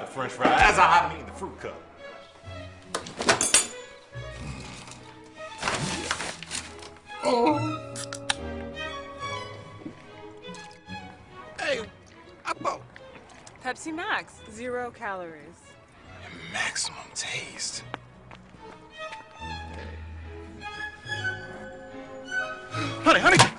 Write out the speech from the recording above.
the french fry as I'm eating the fruit cup. Oh. Hey, Apo. Pepsi Max, zero calories. maximum taste. Honey, honey,